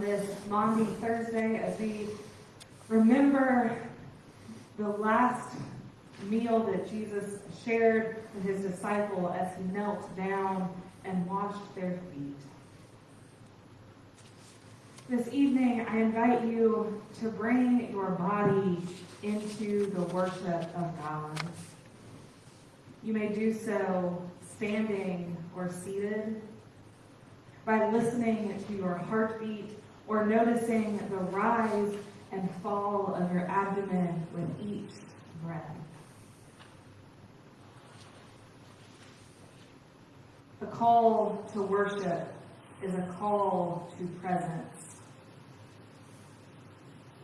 this Maundy Thursday as we remember the last meal that Jesus shared with his disciple as he knelt down and washed their feet. This evening, I invite you to bring your body into the worship of God. You may do so standing or seated by listening to your heartbeat or noticing the rise and fall of your abdomen with each breath. The call to worship is a call to presence.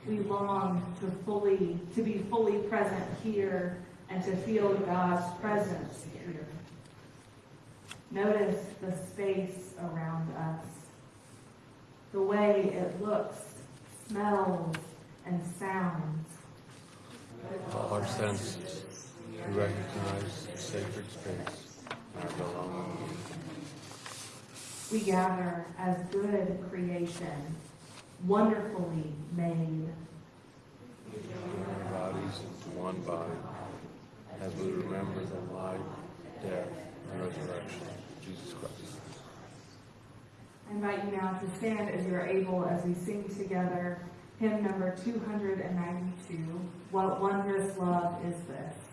We long to fully, to be fully present here and to feel God's presence. Notice the space around us, the way it looks, smells, and sounds. All Our senses to recognize sacred space our belonging. We gather as good creation, wonderfully made. We bodies into one body, as we remember the life, death, and resurrection of Jesus Christ. I invite you now to stand as you are able as we sing together hymn number 292, What Wondrous Love Is This?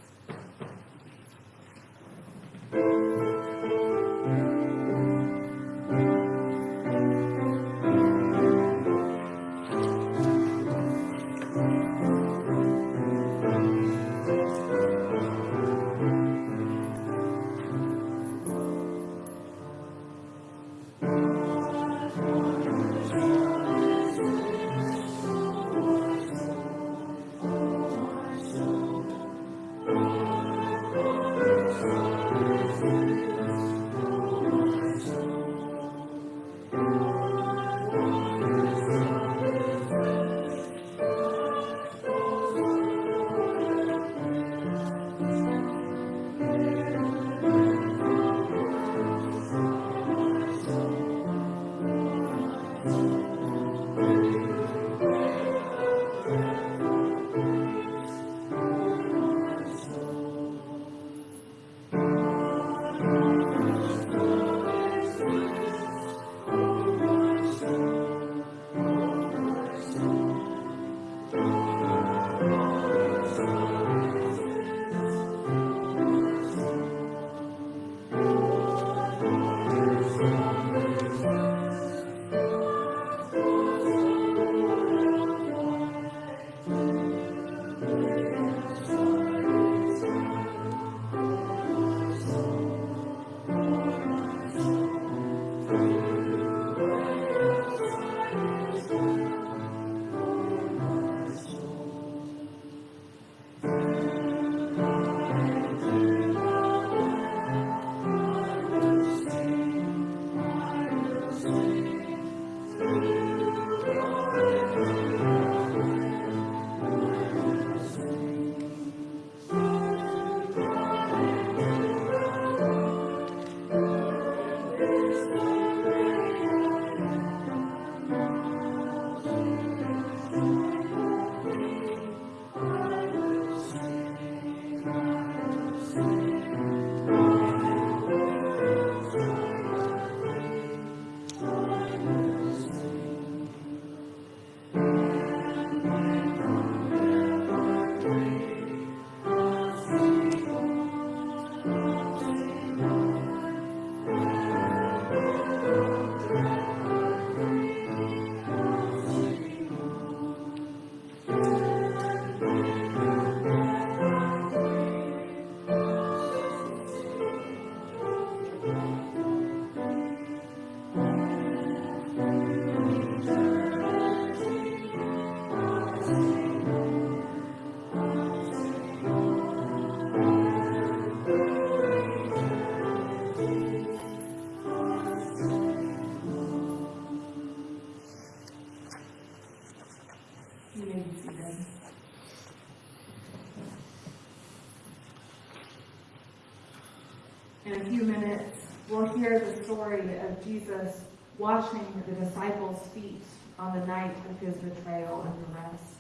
Story of Jesus washing the disciples' feet on the night of his betrayal and arrest.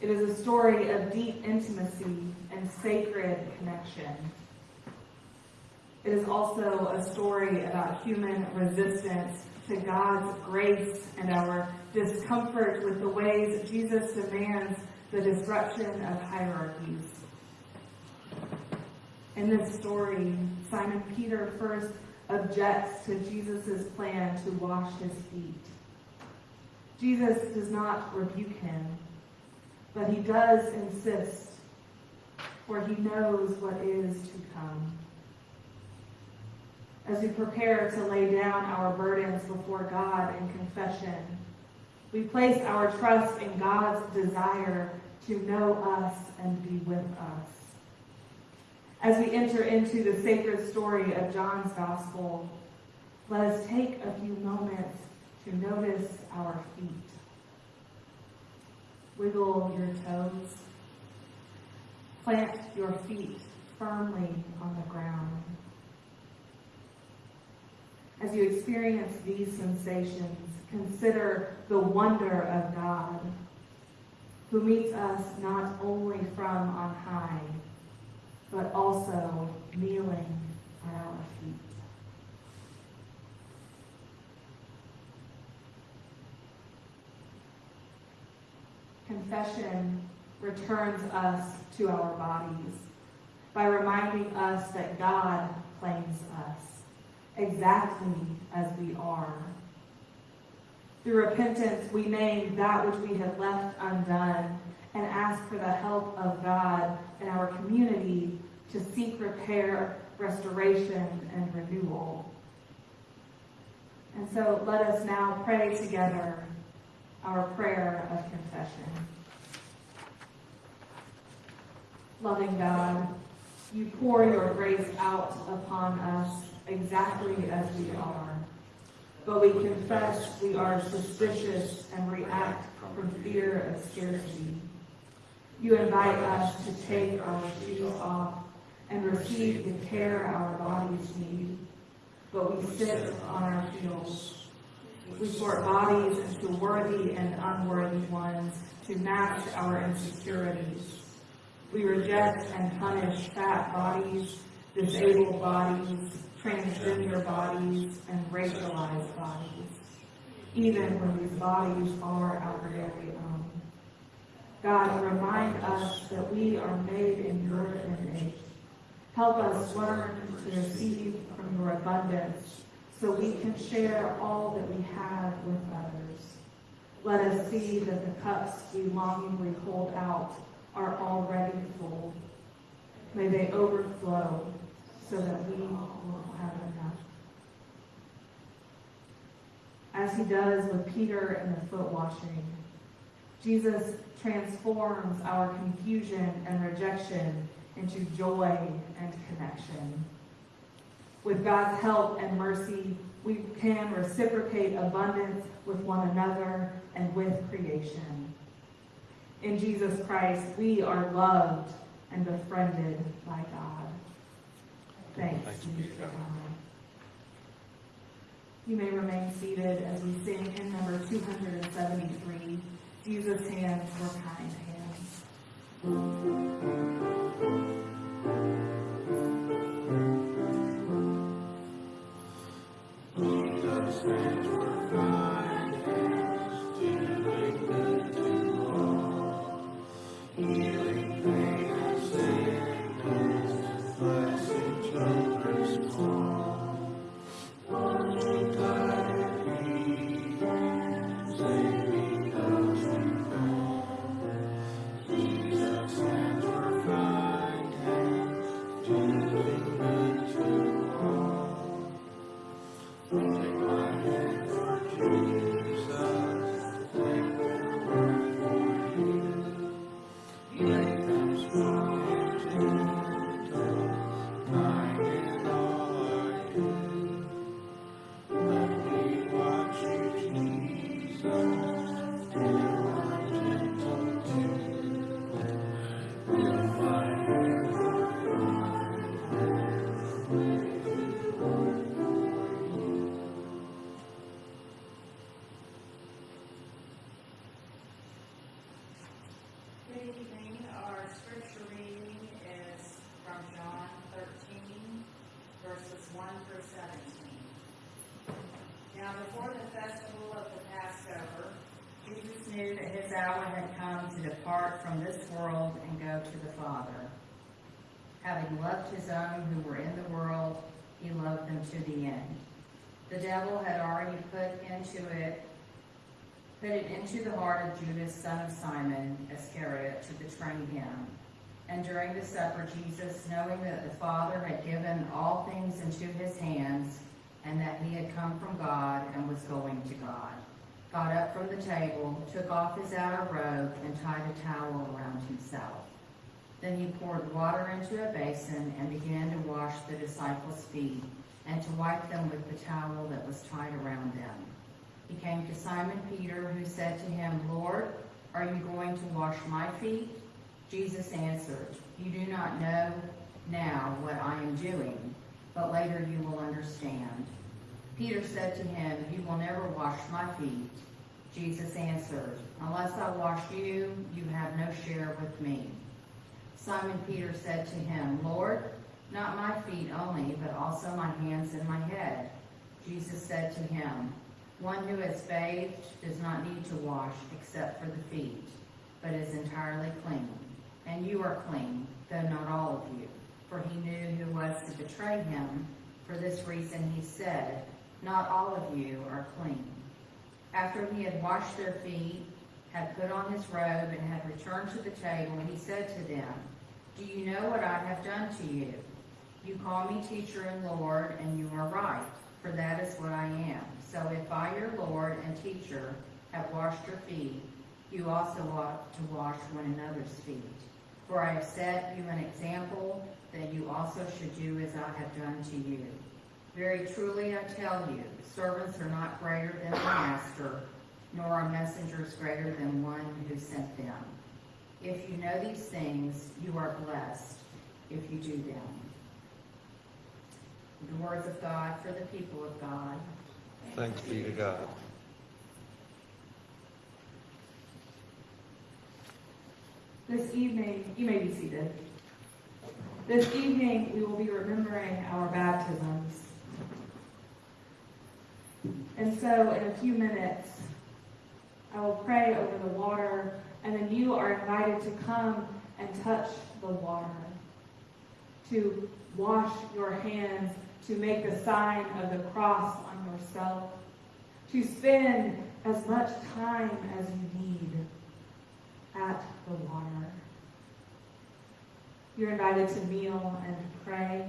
It is a story of deep intimacy and sacred connection. It is also a story about human resistance to God's grace and our discomfort with the ways Jesus demands the disruption of hierarchies. In this story, Simon Peter first objects to Jesus' plan to wash his feet. Jesus does not rebuke him, but he does insist, for he knows what is to come. As we prepare to lay down our burdens before God in confession, we place our trust in God's desire to know us and be with us. As we enter into the sacred story of John's Gospel, let us take a few moments to notice our feet. Wiggle your toes. Plant your feet firmly on the ground. As you experience these sensations, consider the wonder of God. who meets us not only from on high, but also kneeling at our feet. Confession returns us to our bodies by reminding us that God claims us exactly as we are. Through repentance, we name that which we have left undone and ask for the help of God and our community to seek repair, restoration, and renewal. And so let us now pray together our prayer of confession. Loving God, you pour your grace out upon us exactly as we are. But we confess we are suspicious and react from fear of scarcity. You invite us to take our shoes off and receive the care our bodies need. But we sit on our heels. We sort bodies into worthy and unworthy ones to match our insecurities. We reject and punish fat bodies, disabled bodies, transgender bodies, and racialized bodies, even when these bodies are our very own. God, remind us that we are made in your image. Help us learn to receive from your abundance so we can share all that we have with others. Let us see that the cups we longingly hold out are already full. May they overflow so that we will have enough. As he does with Peter and the foot washing, Jesus transforms our confusion and rejection into joy and connection. With God's help and mercy, we can reciprocate abundance with one another and with creation. In Jesus Christ, we are loved and befriended by God. Thanks Thanks be to. God. You may remain seated as we sing in number 273, Jesus' hands were kind hands. Jesus' hands were kind it into the heart of Judas, son of Simon Iscariot, to betray him. And during the supper, Jesus, knowing that the Father had given all things into his hands, and that he had come from God and was going to God, got up from the table, took off his outer robe, and tied a towel around himself. Then he poured water into a basin and began to wash the disciples' feet, and to wipe them with the towel that was tied around them. He came to Simon Peter, who said to him, Lord, are you going to wash my feet? Jesus answered, You do not know now what I am doing, but later you will understand. Peter said to him, You will never wash my feet. Jesus answered, Unless I wash you, you have no share with me. Simon Peter said to him, Lord, not my feet only, but also my hands and my head. Jesus said to him, One who is bathed does not need to wash except for the feet, but is entirely clean. And you are clean, though not all of you. For he knew who was to betray him. For this reason he said, Not all of you are clean. After he had washed their feet, had put on his robe, and had returned to the table, he said to them, Do you know what I have done to you? You call me teacher and Lord, and you are right, for that is what I am. So if I, your Lord and teacher, have washed your feet, you also ought to wash one another's feet. For I have set you an example that you also should do as I have done to you. Very truly I tell you, servants are not greater than their master, nor are messengers greater than one who sent them. If you know these things, you are blessed if you do them. The words of God for the people of God. Thanks be to God. This evening, you may be seated. This evening, we will be remembering our baptisms. And so, in a few minutes, I will pray over the water, and then you are invited to come and touch the water, to wash your hands, to make the sign of the cross on yourself, to spend as much time as you need at the water. You're invited to kneel and pray.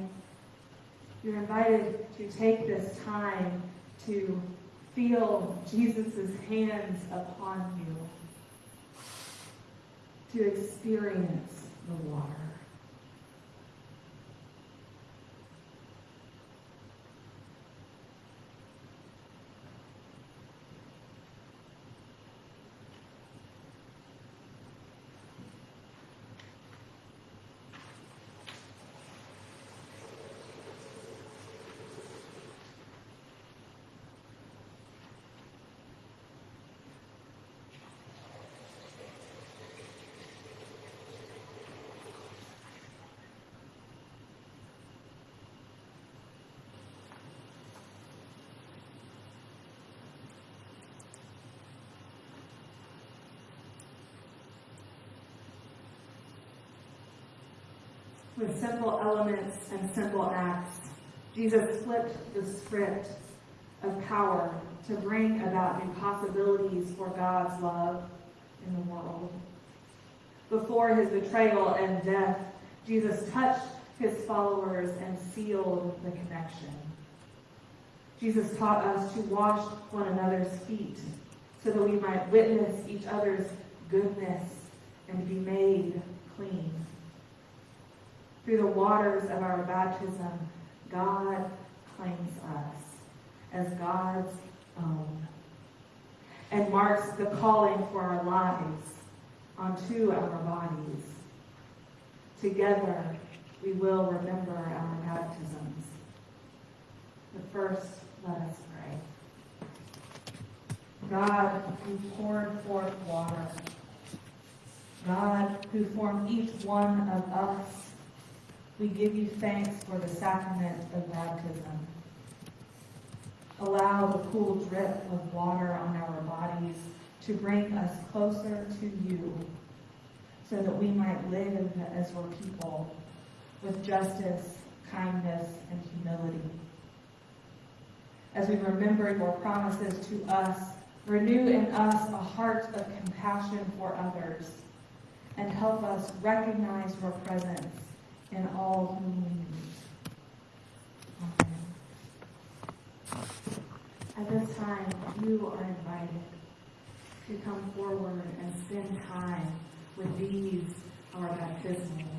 You're invited to take this time to feel Jesus' hands upon you, to experience the water. With simple elements and simple acts, Jesus flipped the script of power to bring about impossibilities for God's love in the world. Before his betrayal and death, Jesus touched his followers and sealed the connection. Jesus taught us to wash one another's feet so that we might witness each other's goodness and be made clean. Through the waters of our baptism, God claims us as God's own and marks the calling for our lives onto our bodies. Together, we will remember our baptisms. But first, let us pray. God, who poured forth water, God, who formed each one of us, we give you thanks for the sacrament of baptism. Allow the cool drip of water on our bodies to bring us closer to you so that we might live as your people with justice, kindness, and humility. As we remember your promises to us, renew in us a heart of compassion for others and help us recognize your presence in all. Amen. At this time, you are invited to come forward and spend time with these, our baptismal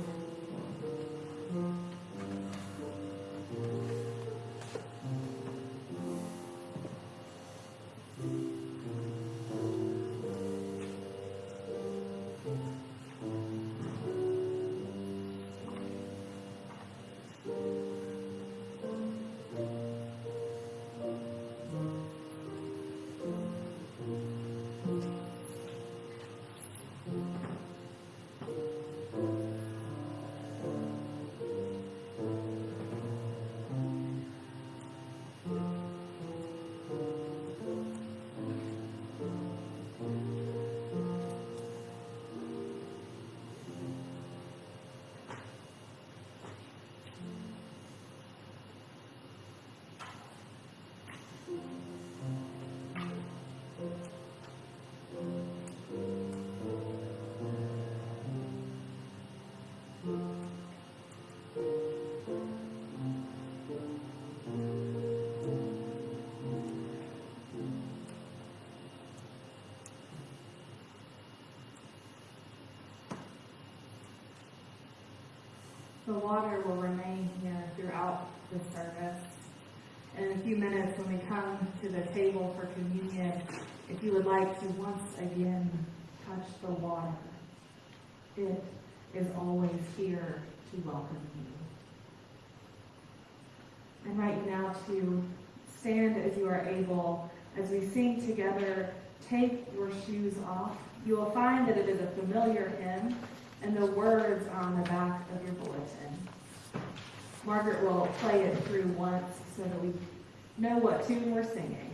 The water will remain here throughout the service. In a few minutes, when we come to the table for communion, if you would like to once again touch the water, it is always here to welcome you. Invite you now to stand as you are able as we sing together, Take Your Shoes Off. You will find that it is a familiar hymn, and the words on the back of your bulletin. Margaret will play it through once so that we know what tune we're singing.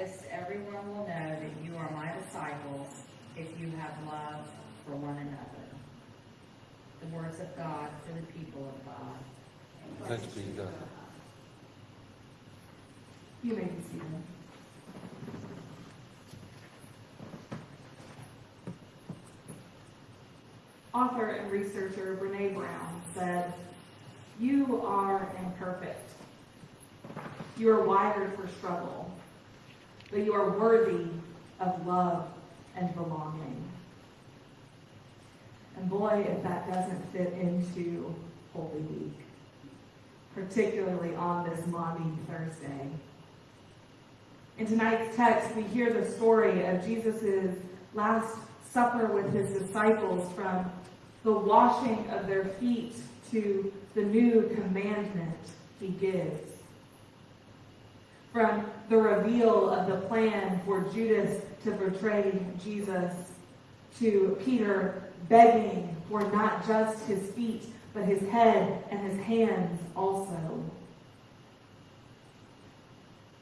This, everyone will know that you are my disciples if you have love for one another. The words of God for the people of God. Thanks be to God. You may be seated. Author and researcher Brene Brown said, You are imperfect. You are wired for struggle, but you are worthy of love and belonging. And boy, if that doesn't fit into Holy Week, particularly on this Maundy Thursday. In tonight's text, we hear the story of Jesus' last supper with his disciples from the washing of their feet to the new commandment he gives. From the reveal of the plan for Judas to betray Jesus to Peter begging for not just his feet, but his head and his hands also.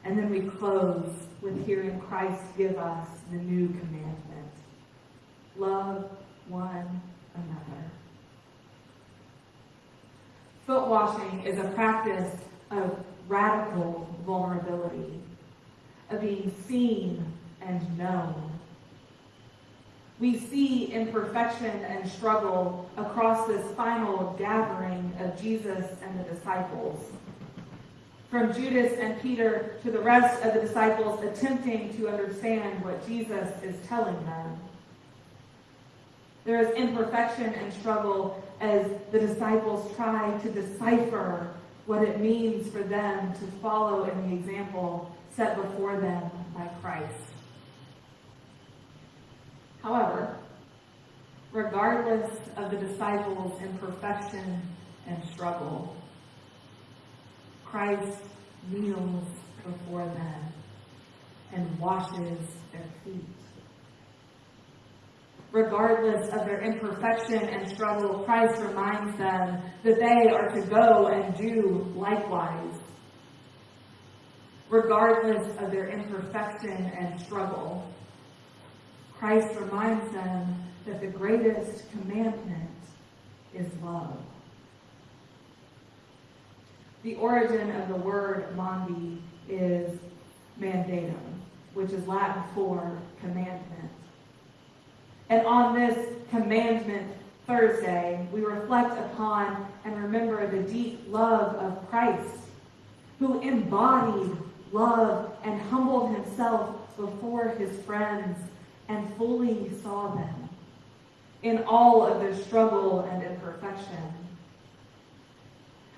And then we close with hearing Christ give us the new commandment. Love one another. Foot washing is a practice of radical vulnerability, of being seen and known. We see imperfection and struggle across this final gathering of Jesus and the disciples. From Judas and Peter to the rest of the disciples attempting to understand what Jesus is telling them. There is imperfection and struggle as the disciples try to decipher what it means for them to follow in the example set before them by Christ. However, regardless of the disciples' imperfection and struggle, Christ kneels before them and washes their feet. Regardless of their imperfection and struggle, Christ reminds them that they are to go and do likewise. Regardless of their imperfection and struggle, Christ reminds them that the greatest commandment is love. The origin of the word Maundy is mandatum, which is Latin for commandment. And on this commandment Thursday, we reflect upon and remember the deep love of Christ, who embodied love and humbled himself before his friends and fully saw them in all of their struggle and imperfection.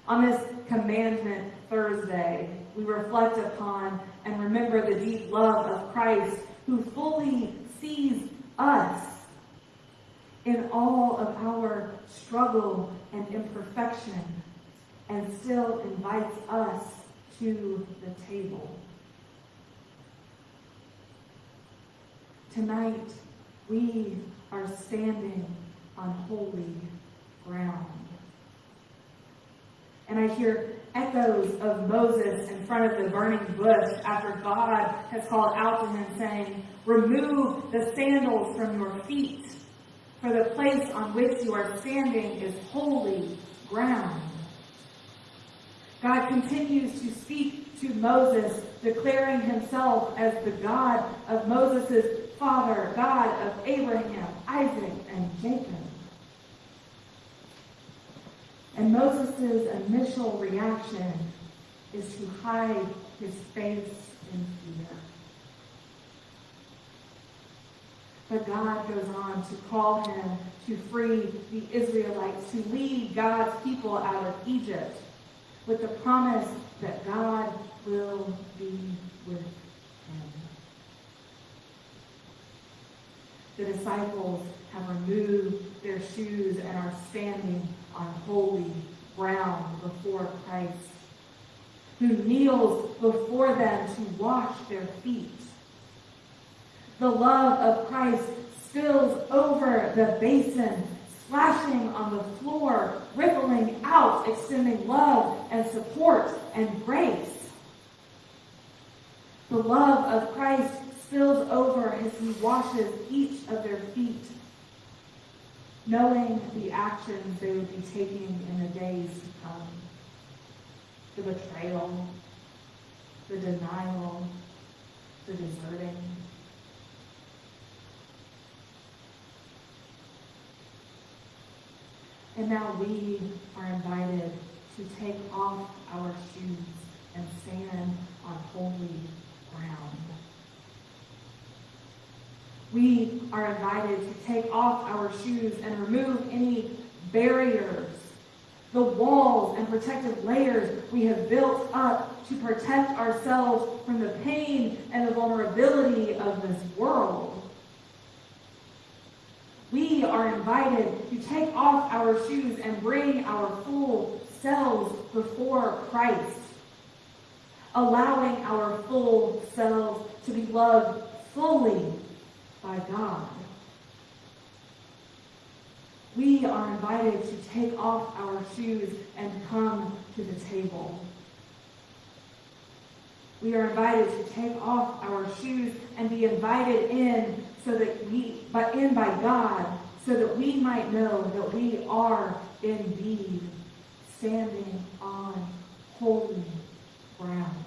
On this commandment Thursday, we reflect upon and remember the deep love of Christ who fully sees us in all of our struggle and imperfection and still invites us to the table. Tonight, we are standing on holy ground. And I hear echoes of Moses in front of the burning bush after God has called out to him saying, Remove the sandals from your feet, for the place on which you are standing is holy ground. God continues to speak to Moses, declaring himself as the God of Moses' father, God of Abraham, Isaac, and Jacob. And Moses' initial reaction is to hide his face in fear. But God goes on to call him to free the Israelites, to lead God's people out of Egypt with the promise that God will be with him. The disciples have removed their shoes and are standing on holy ground before Christ, who kneels before them to wash their feet. The love of Christ spills over the basin, splashing on the floor, rippling out, extending love and support and grace. The love of Christ spills over as he washes each of their feet, knowing the actions they would be taking in the days to come. The betrayal, the denial, the deserting. And now we are invited to take off our shoes and stand on holy ground. We are invited to take off our shoes and remove any barriers, the walls and protective layers we have built up to protect ourselves from the pain and the vulnerability of this world. We are invited to take off our shoes and bring our full selves before Christ, allowing our full selves to be loved fully by God. We are invited to take off our shoes and come to the table. We are invited to take off our shoes and be invited in so that we, but in by God, so that we might know that we are indeed standing on holy ground.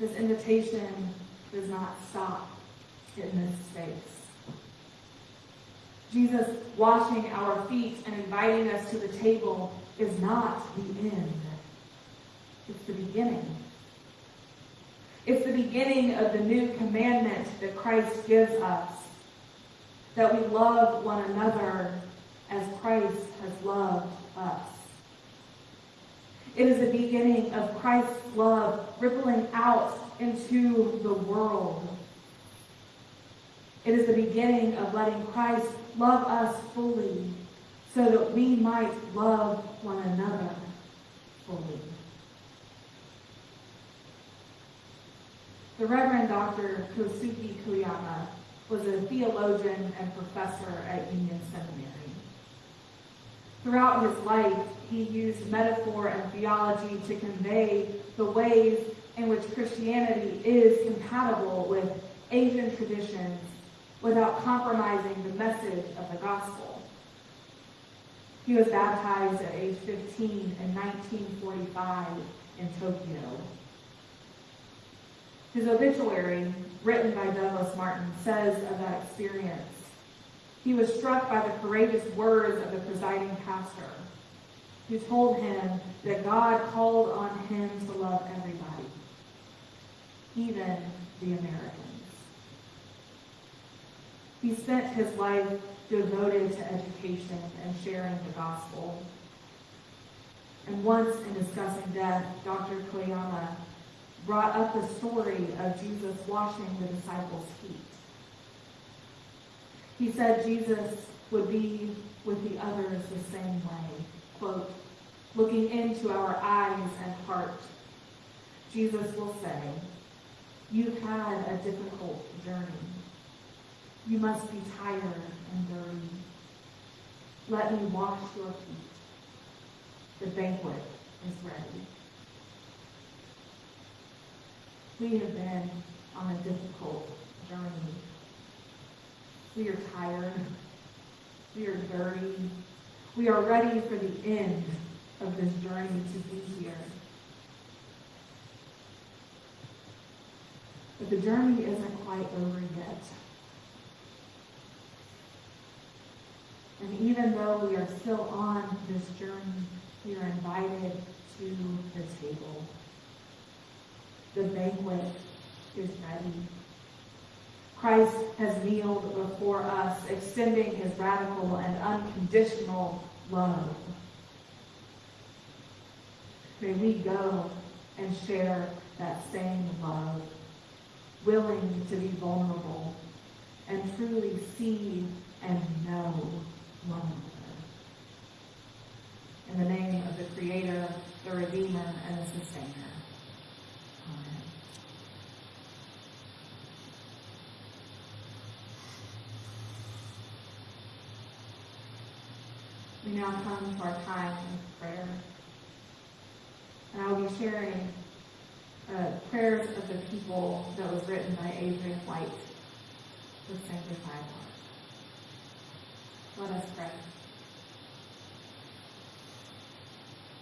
This invitation does not stop in this space. Jesus washing our feet and inviting us to the table is not the end. It's the beginning. It's the beginning of the new commandment that Christ gives us. That we love one another as Christ has loved us. It is the beginning of Christ's love rippling out into the world. It is the beginning of letting Christ love us fully so that we might love one another fully. The Reverend Dr. Kosuke Koyama was a theologian and professor at Union Seminary. Throughout his life, he used metaphor and theology to convey the ways in which Christianity is compatible with Asian traditions without compromising the message of the gospel. He was baptized at age 15 in 1945 in Tokyo. His obituary, written by Douglas Martin, says of that experience, he was struck by the courageous words of the presiding pastor, who told him that God called on him to love everybody, even the Americans. He spent his life devoted to education and sharing the gospel. And once in discussing death, Dr. Koyama brought up the story of Jesus washing the disciples' feet. He said Jesus would be with the others the same way, quote, looking into our eyes and heart. Jesus will say, you've had a difficult journey. You must be tired and dirty. Let me wash your feet. The banquet is ready. We have been on a difficult journey. We are tired. We are dirty. We are ready for the end of this journey to be here. But the journey isn't quite over yet. And even though we are still on this journey, we are invited to the table. The banquet is ready. Christ has kneeled before us, extending his radical and unconditional love. May we go and share that same love, willing to be vulnerable and truly see and know one another. In the name of the Creator, the Redeemer, and the Sustainer. Amen. We now come to our time of prayer. And I will be sharing uh, prayers of the people that was written by Adrian White with Sanctified Art. Let us pray.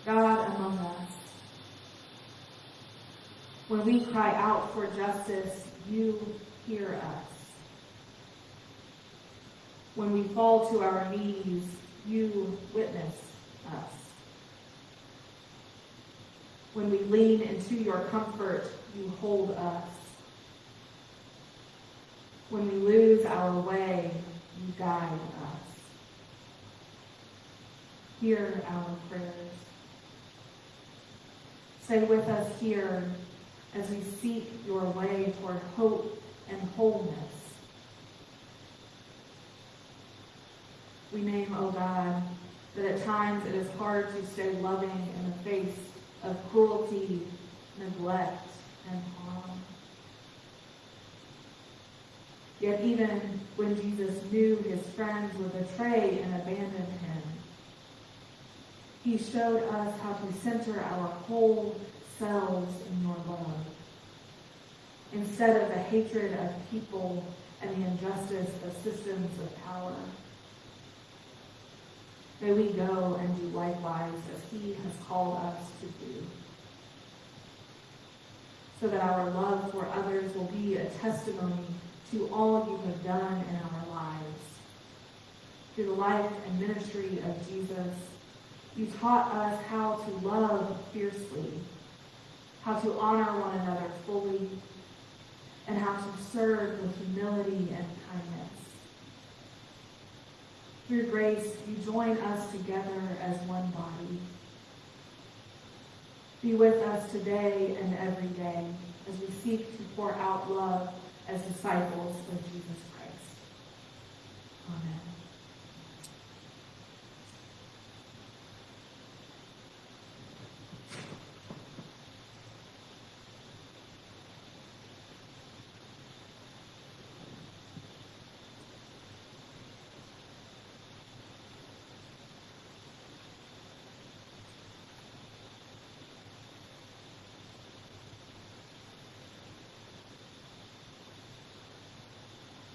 God among us, when we cry out for justice, you hear us. When we fall to our knees, you witness us. When we lean into your comfort, you hold us. When we lose our way, you guide us. Hear our prayers. Stay with us here as we seek your way toward hope and wholeness. We name, O oh God, that at times it is hard to stay loving in the face of cruelty, neglect, and harm. Yet even when Jesus knew his friends would betray and abandon him, he showed us how to center our whole selves in your love. Instead of the hatred of people and the injustice of systems of power. May we go and do likewise as he has called us to do. So that our love for others will be a testimony to all you have done in our lives. Through the life and ministry of Jesus, you taught us how to love fiercely, how to honor one another fully, and how to serve with humility and kindness. Through grace, you join us together as one body. Be with us today and every day as we seek to pour out love as disciples of Jesus Christ. Amen.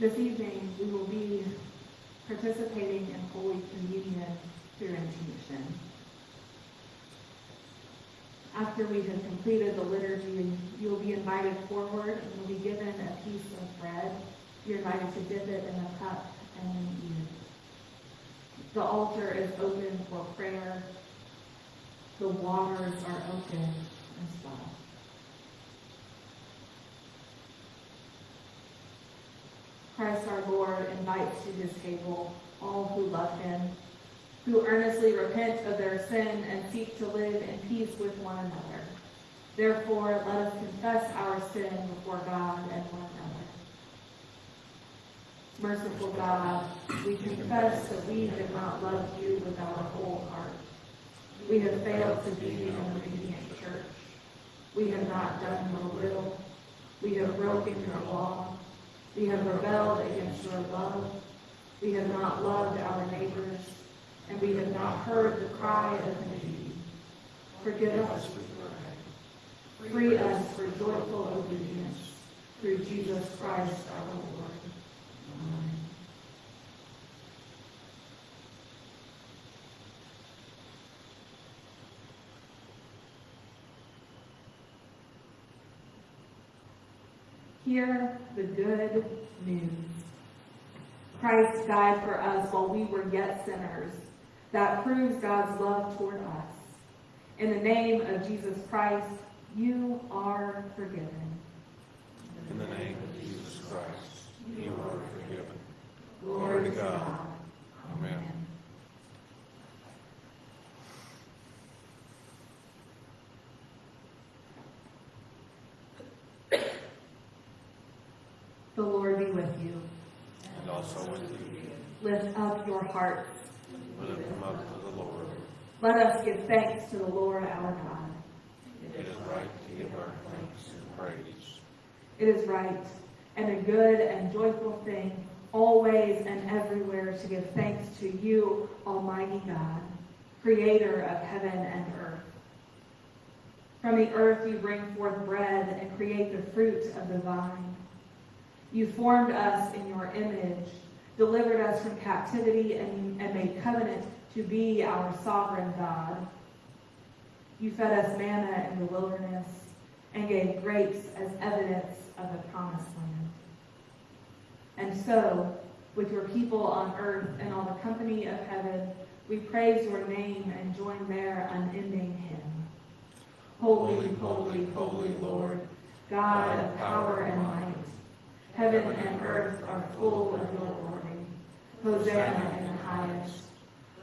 This evening, we will be participating in Holy Communion through intinction. After we have completed the liturgy, you will be invited forward and will be given a piece of bread. You're invited to dip it in a cup and then eat. The altar is open for prayer. The waters are open as well. Christ our Lord invites to his table all who love him, who earnestly repent of their sin and seek to live in peace with one another. Therefore, let us confess our sin before God and one another. Merciful God, we confess that we have not loved you with our whole heart. We have failed to be an obedient church. We have not done your will. We have broken your law. We have rebelled against your love. We have not loved our neighbors, and we have not heard the cry of need. Forgive us, pray. Free us for joyful obedience through Jesus Christ our Lord. Amen. Hear the good news. Christ died for us while we were yet sinners. That proves God's love toward us. In the name of Jesus Christ, you are forgiven. In the name of Jesus Christ, you are forgiven. Glory to God. Amen. The Lord be with you. And also with you. Lift up your hearts. Lift them up to the Lord. Let us give thanks to the Lord our God. It is right to give our thanks and praise. It is right and a good and joyful thing, always and everywhere, to give thanks to you, Almighty God, creator of heaven and earth. From the earth you bring forth bread and create the fruit of the vine. You formed us in your image, delivered us from captivity, and, and made covenant to be our sovereign God. You fed us manna in the wilderness and gave grapes as evidence of the promised land. And so, with your people on earth and all the company of heaven, we praise your name and join their unending hymn. Holy, holy, holy Lord, God of power and might. Heaven and earth are full of your glory. Hosanna in the highest.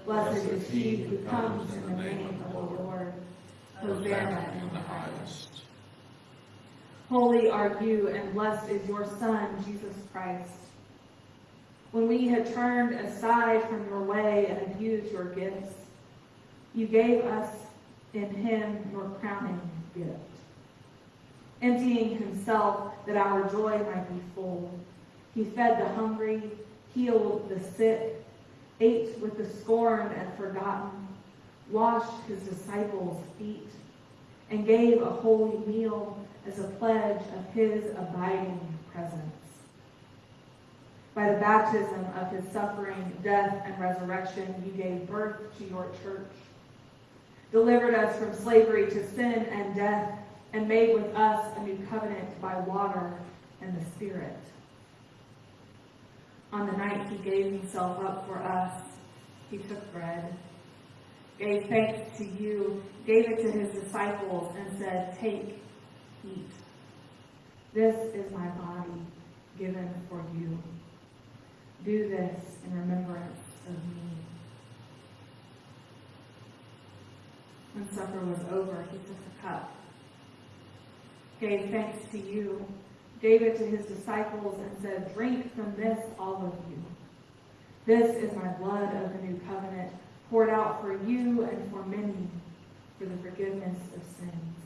Blessed is he who comes in the name of the Lord. Hosanna in the highest. Holy are you, and blessed is your Son, Jesus Christ. When we had turned aside from your way and abused your gifts, you gave us in him your crowning gift. Emptying himself that our joy might be full, he fed the hungry, healed the sick, ate with the scorned and forgotten, washed his disciples' feet, and gave a holy meal as a pledge of his abiding presence. By the baptism of his suffering, death, and resurrection, you gave birth to your church, delivered us from slavery to sin and death, and made with us a new covenant by water and the Spirit. On the night he gave himself up for us, he took bread, gave thanks to you, gave it to his disciples, and said, Take, eat. This is my body given for you. Do this in remembrance of me. When supper was over, he took the cup, gave thanks to you, gave it to his disciples, and said, Drink from this, all of you. This is my blood of the new covenant, poured out for you and for many for the forgiveness of sins.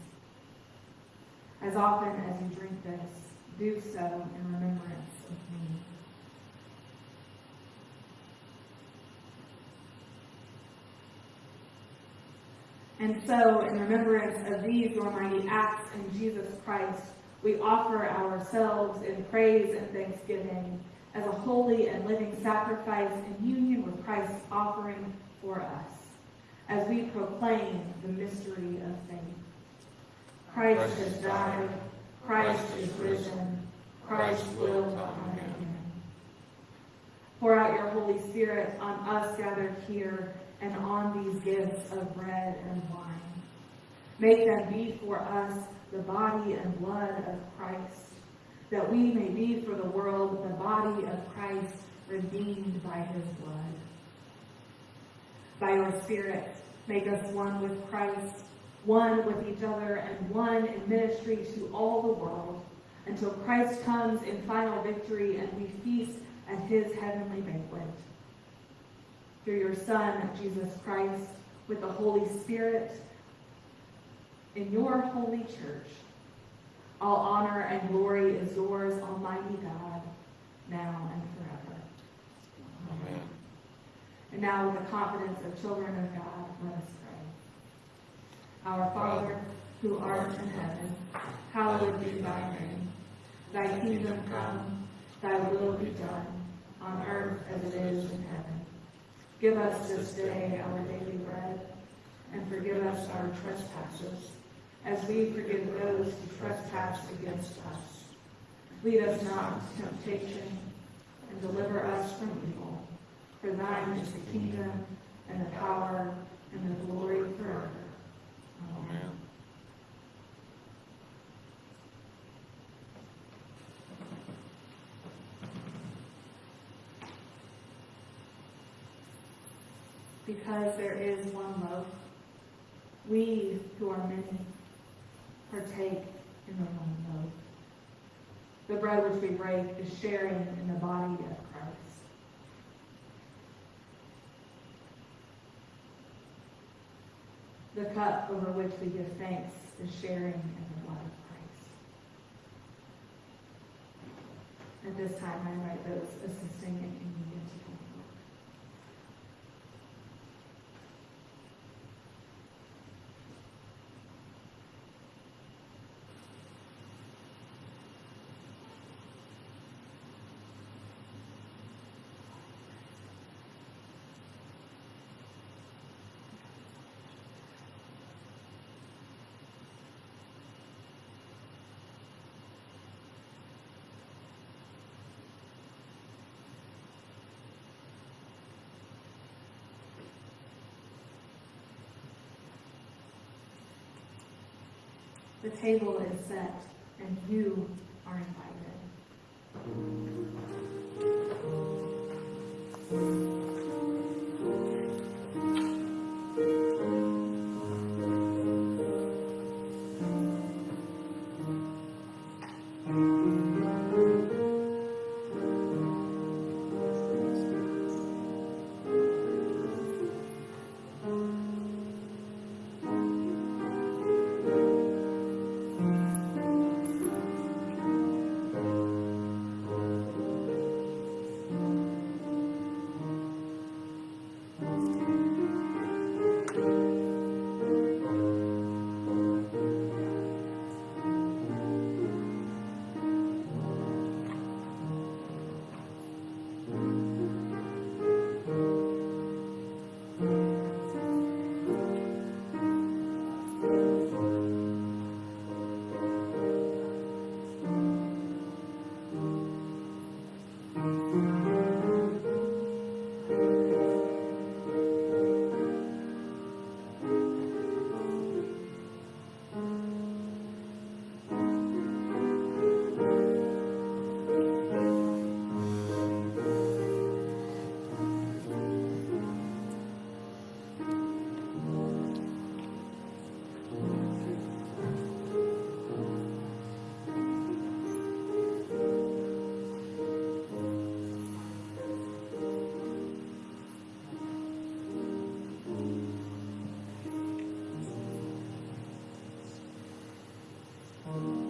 As often as you drink this, do so in remembrance of me. And so, in remembrance of these your mighty acts in Jesus Christ, we offer ourselves in praise and thanksgiving as a holy and living sacrifice in union with Christ's offering for us, as we proclaim the mystery of faith. Christ has died, Christ is risen, Christ will come again. Pour out your Holy Spirit on us gathered here and on these gifts of bread and wine. Make them be for us the body and blood of Christ, that we may be for the world the body of Christ redeemed by his blood. By your Spirit, make us one with Christ, one with each other, and one in ministry to all the world, until Christ comes in final victory and we feast at his heavenly banquet. Through your Son, Jesus Christ, with the Holy Spirit, in your holy church, all honor and glory is yours, Almighty God, now and forever. Amen. And now, with the confidence of children of God, let us pray. Our Father, who art in heaven, hallowed be thy name. Thy kingdom come, thy will be done, on earth as it is in heaven. Give us this day our daily bread, and forgive us our trespasses, as we forgive those who trespass against us. Lead us not into temptation, and deliver us from evil. For thine is the kingdom, and the power, and the glory forever. Amen. Because there is one loaf, we who are many partake in the one loaf. The bread which we break is sharing in the body of Christ. The cup over which we give thanks is sharing in the blood of Christ. At this time, I invite those assisting in communion to come forward. The table is set and you Oh.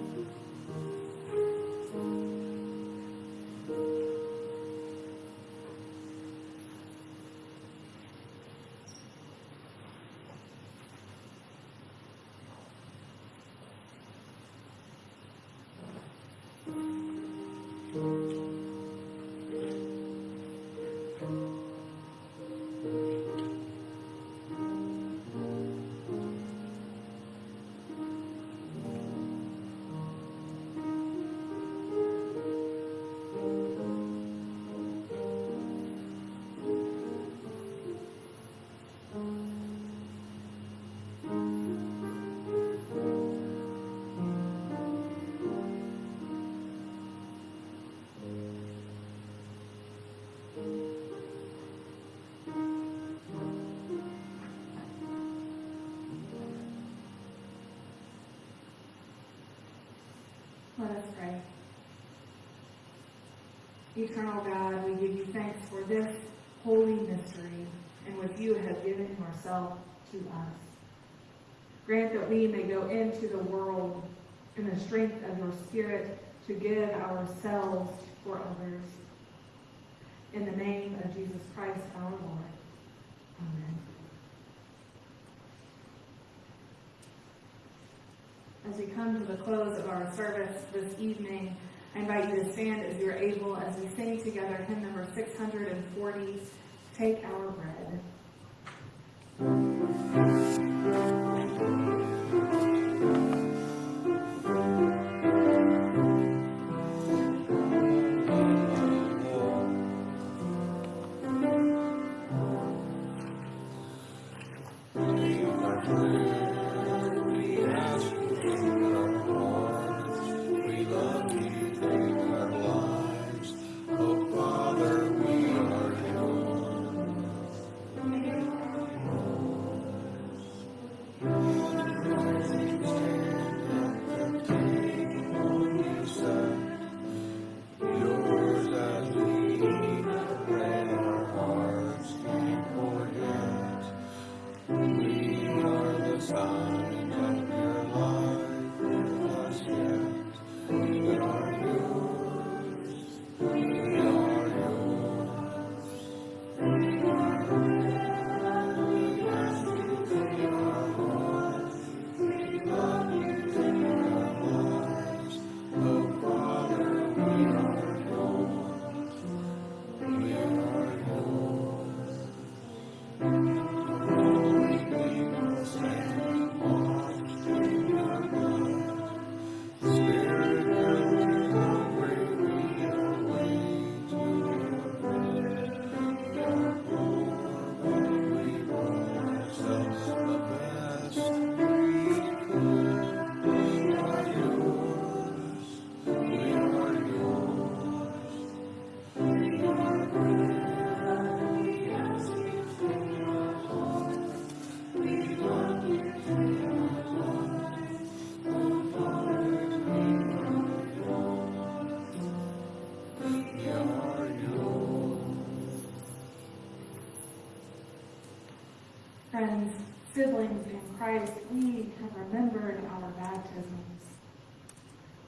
Let us pray. Eternal God, we give you thanks for this holy mystery and which you have given yourself to us. Grant that we may go into the world in the strength of your Spirit to give ourselves for others. In the name of Jesus Christ our Lord. Amen. As we come to the close of our service this evening, I invite you to stand as you're able as we sing together hymn number 640, Take Our Bread.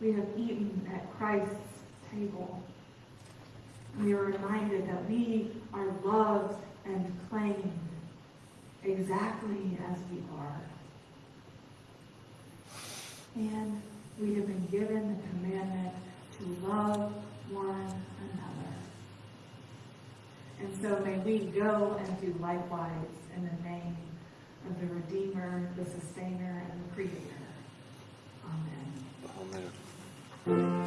we have eaten at Christ's table. We are reminded that we are loved and claimed exactly as we are. And we have been given the commandment to love one another. And so may we go and do likewise in the name of the Redeemer, the Sustainer, and the Creator. Amen. Amen. Thank you.